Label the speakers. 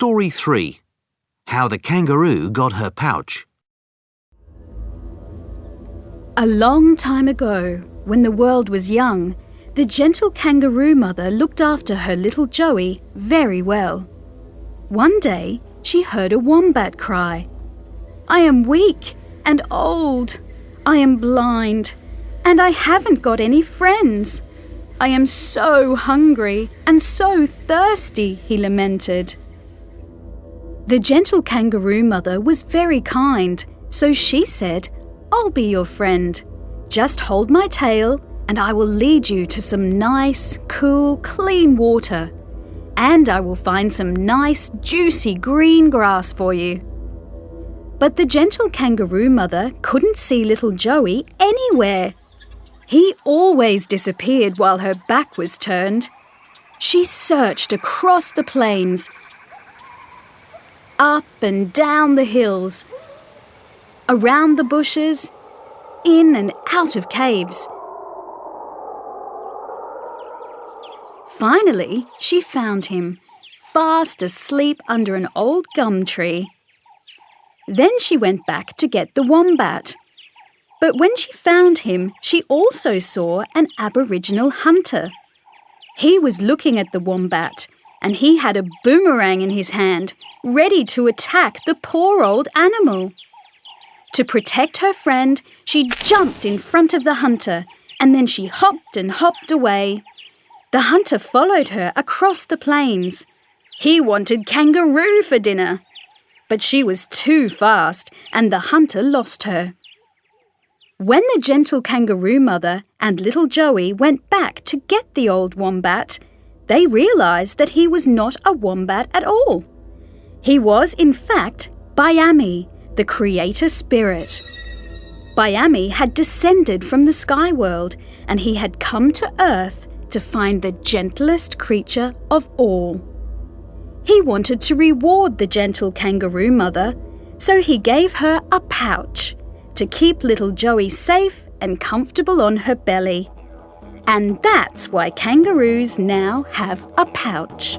Speaker 1: Story 3 How the Kangaroo Got Her Pouch.
Speaker 2: A long time ago, when the world was young, the gentle kangaroo mother looked after her little Joey very well. One day, she heard a wombat cry. I am weak and old. I am blind. And I haven't got any friends. I am so hungry and so thirsty, he lamented. The gentle kangaroo mother was very kind, so she said, I'll be your friend. Just hold my tail and I will lead you to some nice, cool, clean water. And I will find some nice, juicy green grass for you. But the gentle kangaroo mother couldn't see little Joey anywhere. He always disappeared while her back was turned. She searched across the plains, up and down the hills, around the bushes, in and out of caves. Finally, she found him, fast asleep under an old gum tree. Then she went back to get the wombat. But when she found him, she also saw an Aboriginal hunter. He was looking at the wombat, and he had a boomerang in his hand, ready to attack the poor old animal. To protect her friend, she jumped in front of the hunter, and then she hopped and hopped away. The hunter followed her across the plains. He wanted kangaroo for dinner. But she was too fast, and the hunter lost her. When the gentle kangaroo mother and little Joey went back to get the old wombat, they realised that he was not a wombat at all. He was, in fact, Bayami, the creator spirit. Bayami had descended from the sky world and he had come to Earth to find the gentlest creature of all. He wanted to reward the gentle kangaroo mother, so he gave her a pouch to keep little Joey safe and comfortable on her belly. And that's why kangaroos now have a pouch.